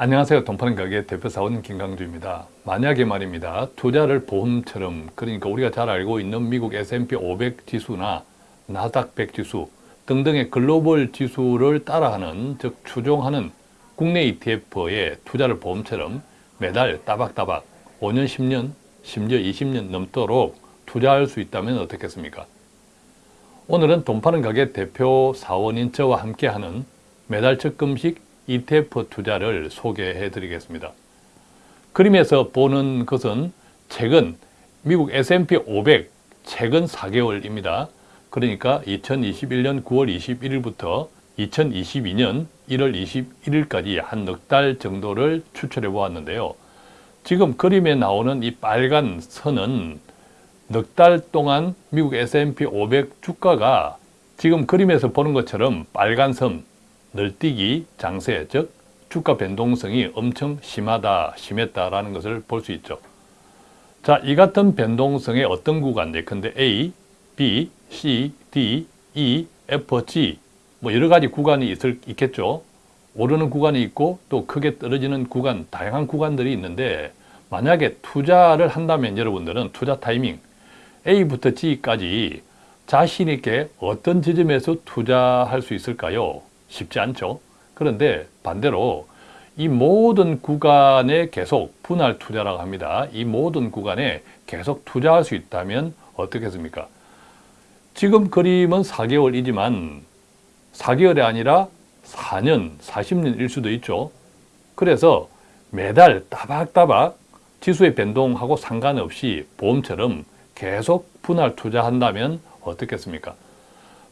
안녕하세요. 돈파는 가게 대표사원 김강주입니다. 만약에 말입니다. 투자를 보험처럼 그러니까 우리가 잘 알고 있는 미국 S&P 500 지수나 나스닥 100 지수 등등의 글로벌 지수를 따라하는 즉 추종하는 국내 ETF에 투자를 보험처럼 매달 따박따박 5년, 10년, 심지어 20년 넘도록 투자할 수 있다면 어떻겠습니까? 오늘은 돈 파는 가게 대표 사원인 저와 함께하는 매달 적금식 ETF 투자를 소개해 드리겠습니다. 그림에서 보는 것은 최근 미국 S&P 500 최근 4개월입니다. 그러니까 2021년 9월 21일부터 2022년 1월 21일까지 한 넉 달 정도를 추출해 보았는데요. 지금 그림에 나오는 이 빨간 선은 넉 달 동안 미국 S&P 500 주가가 지금 그림에서 보는 것처럼 빨간 선, 널뛰기 장세, 즉 주가 변동성이 엄청 심하다, 심했다라는 것을 볼 수 있죠. 자, 이 같은 변동성의 어떤 구간, 예컨대 A, B, C, D, E, F, G 뭐 여러 가지 구간이 있을, 있겠죠. 오르는 구간이 있고 또 크게 떨어지는 구간, 다양한 구간들이 있는데 만약에 투자를 한다면 여러분들은 투자 타이밍 A부터 G까지 자신 있게 어떤 지점에서 투자할 수 있을까요? 쉽지 않죠. 그런데 반대로 이 모든 구간에 계속 분할 투자라고 합니다. 이 모든 구간에 계속 투자할 수 있다면 어떻겠습니까? 지금 그림은 4개월이지만 4개월이 아니라 4년, 40년일 수도 있죠. 그래서 매달 따박따박 지수의 변동하고 상관없이 보험처럼 계속 분할 투자한다면 어떻겠습니까?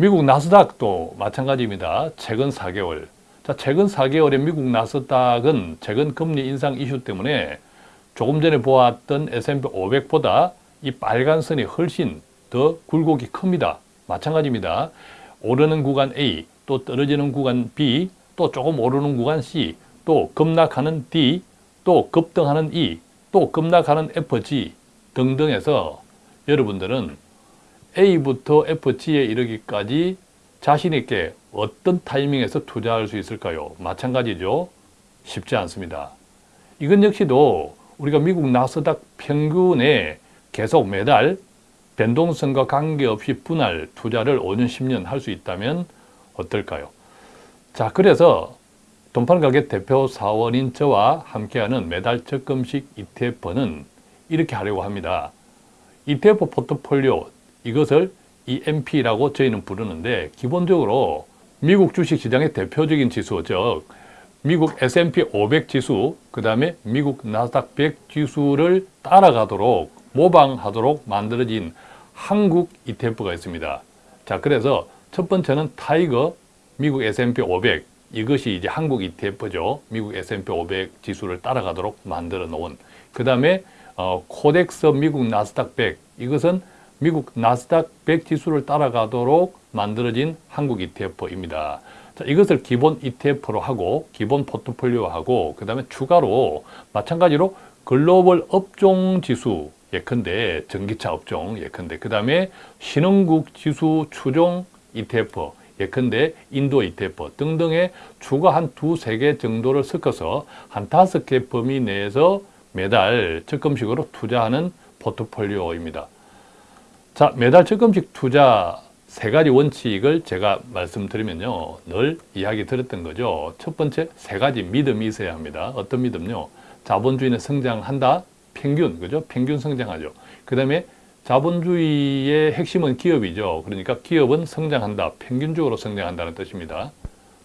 미국 나스닥도 마찬가지입니다. 최근 4개월. 자, 최근 4개월의 미국 나스닥은 최근 금리 인상 이슈 때문에 조금 전에 보았던 S&P 500보다 이 빨간 선이 훨씬 더 굴곡이 큽니다. 마찬가지입니다. 오르는 구간 A, 또 떨어지는 구간 B, 또 조금 오르는 구간 C, 또 급락하는 D, 또 급등하는 E, 또 급락하는 FG 등등해서 여러분들은 A부터 FG에 이르기까지 자신 있게 어떤 타이밍에서 투자할 수 있을까요? 마찬가지죠. 쉽지 않습니다. 이건 역시도 우리가 미국 나스닥 평균에 계속 매달 변동성과 관계없이 분할 투자를 5년, 10년 할 수 있다면 어떨까요? 자, 그래서 돈파는 가게 대표 사원인 저와 함께하는 매달 적금식 ETF는 이렇게 하려고 합니다. ETF 포트폴리오 이것을 EMP라고 저희는 부르는데 기본적으로 미국 주식시장의 대표적인 지수 즉 미국 S&P 500 지수 그 다음에 미국 나스닥 100 지수를 따라가도록 모방하도록 만들어진 한국 ETF가 있습니다. 자 그래서 첫 번째는 타이거 미국 S&P 500 이것이 이제 한국 ETF죠. 미국 S&P 500 지수를 따라가도록 만들어 놓은 그 다음에 어, 코덱스 미국 나스닥 100 이것은 미국 나스닥 100 지수를 따라가도록 만들어진 한국 ETF입니다. 자, 이것을 기본 ETF로 하고 기본 포트폴리오하고 그 다음에 추가로 마찬가지로 글로벌 업종 지수 예컨대 전기차 업종 예컨대 그 다음에 신흥국 지수 추종 ETF 예컨대 인도 ETF 등등의 추가 한 두세 개 정도를 섞어서 한 다섯 개 범위 내에서 매달 적금식으로 투자하는 포트폴리오입니다. 자, 매달 적금식 투자 세 가지 원칙을 제가 말씀드리면요. 늘 이야기 들었던 거죠. 첫 번째, 세 가지 믿음이 있어야 합니다. 어떤 믿음요? 자본주의는 성장한다. 평균, 그죠? 평균 성장하죠. 그 다음에 자본주의의 핵심은 기업이죠. 그러니까 기업은 성장한다. 평균적으로 성장한다는 뜻입니다.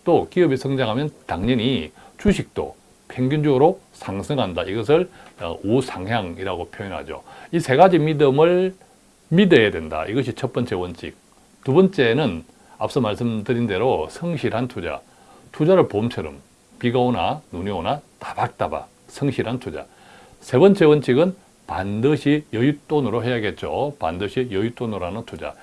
또 기업이 성장하면 당연히 주식도 평균적으로 상승한다. 이것을 어, 우상향이라고 표현하죠. 이 세 가지 믿음을 믿어야 된다. 이것이 첫 번째 원칙. 두 번째는 앞서 말씀드린 대로 성실한 투자. 투자를 보험처럼 비가 오나 눈이 오나 따박따박 성실한 투자. 세 번째 원칙은 반드시 여윳돈으로 해야겠죠. 반드시 여윳돈으로 하는 투자.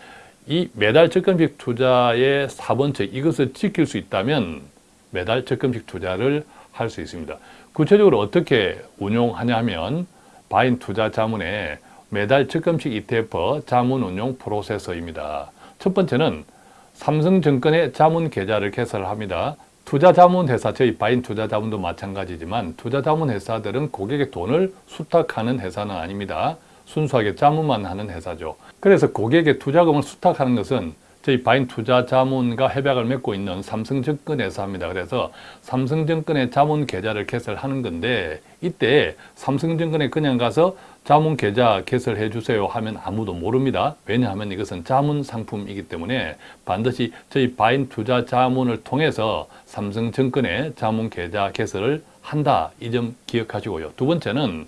이 매달 적금식 투자의 4번째 이것을 지킬 수 있다면 매달 적금식 투자를 할 수 있습니다. 구체적으로 어떻게 운용하냐 하면 바인 투자 자문에 매달 적금식 ETF 자문 운용 프로세서입니다. 첫 번째는 삼성증권의 자문 계좌를 개설합니다. 투자자문회사, 저희 바인 투자자문도 마찬가지지만 투자자문회사들은 고객의 돈을 수탁하는 회사는 아닙니다. 순수하게 자문만 하는 회사죠. 그래서 고객의 투자금을 수탁하는 것은 저희 바인 투자 자문과 협약을 맺고 있는 삼성증권 회사입니다. 그래서 삼성증권의 자문 계좌를 개설하는 건데 이때 삼성증권에 그냥 가서 자문 계좌 개설해 주세요 하면 아무도 모릅니다. 왜냐하면 이것은 자문 상품이기 때문에 반드시 저희 바인 투자 자문을 통해서 삼성증권에 자문 계좌 개설을 한다. 이 점 기억하시고요. 두 번째는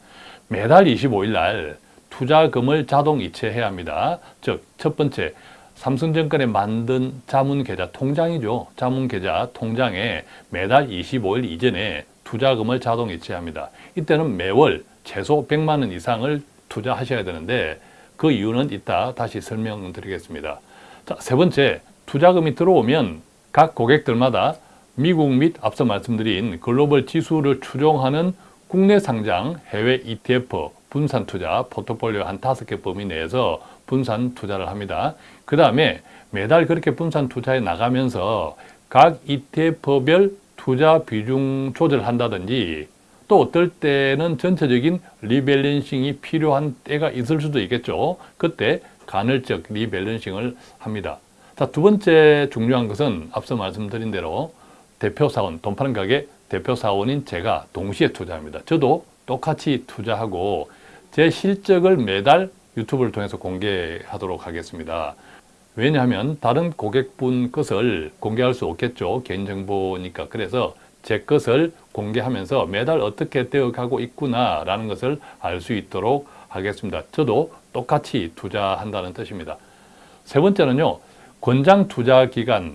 매달 25일 날 투자금을 자동 이체해야 합니다. 즉, 첫 번째, 삼성증권에 만든 자문계좌 통장이죠. 자문계좌 통장에 매달 25일 이전에 투자금을 자동 이체합니다. 이때는 매월 최소 100만 원 이상을 투자하셔야 되는데 그 이유는 이따 다시 설명드리겠습니다. 자, 세 번째, 투자금이 들어오면 각 고객들마다 미국 및 앞서 말씀드린 글로벌 지수를 추종하는 국내 상장 해외 ETF 분산 투자 포트폴리오 한 다섯 개 범위 내에서 분산 투자를 합니다. 그 다음에 매달 그렇게 분산 투자에 나가면서 각 ETF별 투자 비중 조절한다든지 또 어떨 때는 전체적인 rebalancing이 필요한 때가 있을 수도 있겠죠. 그때 간헐적 rebalancing을 합니다. 자, 두 번째 중요한 것은 앞서 말씀드린 대로 대표사원, 돈 파는 가게 대표사원인 제가 동시에 투자합니다. 저도 똑같이 투자하고 제 실적을 매달 유튜브를 통해서 공개하도록 하겠습니다. 왜냐하면 다른 고객분 것을 공개할 수 없겠죠. 개인정보니까. 그래서 제 것을 공개하면서 매달 어떻게 되어가고 있구나 라는 것을 알 수 있도록 하겠습니다. 저도 똑같이 투자한다는 뜻입니다. 세 번째는요. 권장 투자 기간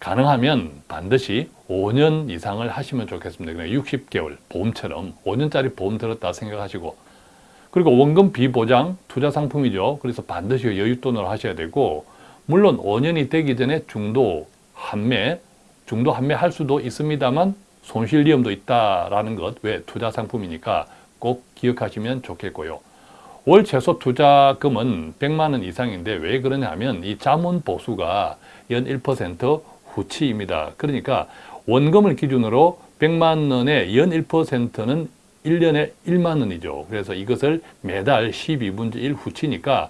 가능하면 반드시 5년 이상을 하시면 좋겠습니다. 60개월 보험처럼 5년짜리 보험 들었다 생각하시고 그리고 원금 비보장 투자 상품이죠. 그래서 반드시 여윳돈으로 하셔야 되고 물론 5년이 되기 전에 중도 한매, 중도 한매 할 수도 있습니다만 손실 위험도 있다라는 것, 왜 투자 상품이니까 꼭 기억하시면 좋겠고요. 월 최소 투자금은 100만 원 이상인데 왜 그러냐면 이 자문 보수가 연 1% 후치입니다. 그러니까 원금을 기준으로 100만 원의 연 1%는 1년에 1만 원이죠. 그래서 이것을 매달 12분의 1 후치니까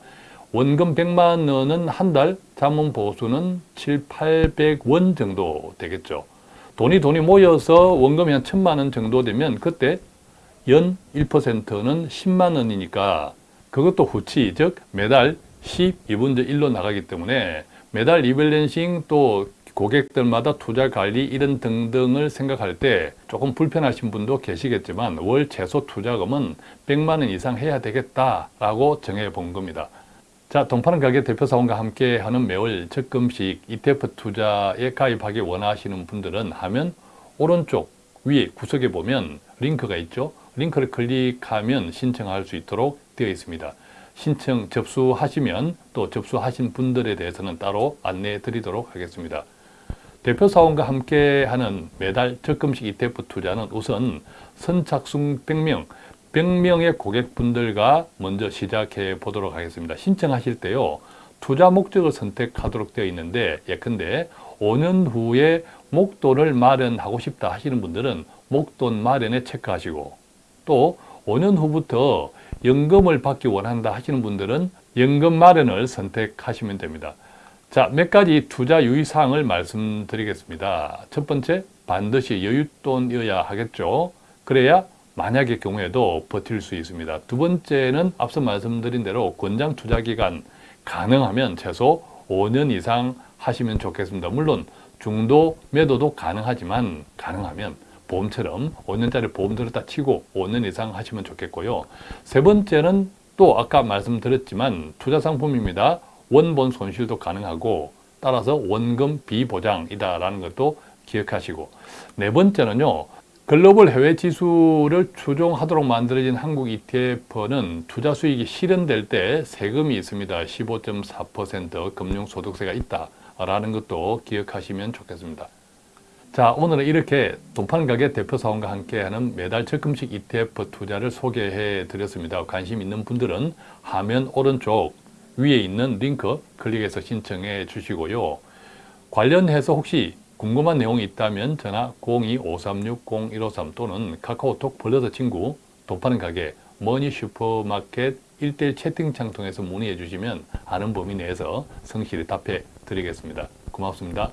원금 100만 원은 한 달, 자문 보수는 7, 800원 정도 되겠죠. 돈이 돈이 모여서 원금이 한 천만 원 정도 되면 그때 연 1%는 10만 원이니까 그것도 후치, 즉 매달 12분의 1로 나가기 때문에 매달 리밸런싱 또 고객들마다 투자 관리 이런 등등을 생각할 때 조금 불편하신 분도 계시겠지만 월 최소 투자금은 100만 원 이상 해야 되겠다라고 정해 본 겁니다. 자, 동파는 가게 대표사원과 함께 하는 매월 적금식 ETF 투자에 가입하기 원하시는 분들은 하면 오른쪽 위에 구석에 보면 링크가 있죠. 링크를 클릭하면 신청할 수 있도록 되어 있습니다. 신청 접수하시면 또 접수하신 분들에 대해서는 따로 안내해 드리도록 하겠습니다. 대표 사원과 함께하는 매달 적금식 ETF 투자는 우선 선착순 100명, 100명의 고객분들과 먼저 시작해 보도록 하겠습니다. 신청하실 때요. 투자 목적을 선택하도록 되어 있는데 예컨대 5년 후에 목돈을 마련하고 싶다 하시는 분들은 목돈 마련에 체크하시고 또 5년 후부터 연금을 받기 원한다 하시는 분들은 연금 마련을 선택하시면 됩니다. 자, 몇 가지 투자 유의사항을 말씀드리겠습니다. 첫 번째, 반드시 여윳돈이어야 하겠죠. 그래야 만약의 경우에도 버틸 수 있습니다. 두 번째는 앞서 말씀드린 대로 권장 투자 기간 가능하면 최소 5년 이상 하시면 좋겠습니다. 물론 중도 매도도 가능하지만 가능하면 보험처럼 5년짜리 보험 들었다 치고 5년 이상 하시면 좋겠고요. 세 번째는 또 아까 말씀드렸지만 투자 상품입니다. 원본 손실도 가능하고 따라서 원금 비보장이다라는 것도 기억하시고 네 번째는요. 글로벌 해외 지수를 추종하도록 만들어진 한국 ETF는 투자 수익이 실현될 때 세금이 있습니다. 15.4% 금융소득세가 있다라는 것도 기억하시면 좋겠습니다. 자 오늘은 이렇게 돈파는 가게 대표사원과 함께하는 매달 적금식 ETF 투자를 소개해 드렸습니다. 관심 있는 분들은 화면 오른쪽 위에 있는 링크 클릭해서 신청해 주시고요. 관련해서 혹시 궁금한 내용이 있다면 전화 02-536-0153 또는 카카오톡 플러스 친구 돈 파는 가게 머니 슈퍼마켓 1대1 채팅창 통해서 문의해 주시면 아는 범위 내에서 성실히 답해 드리겠습니다. 고맙습니다.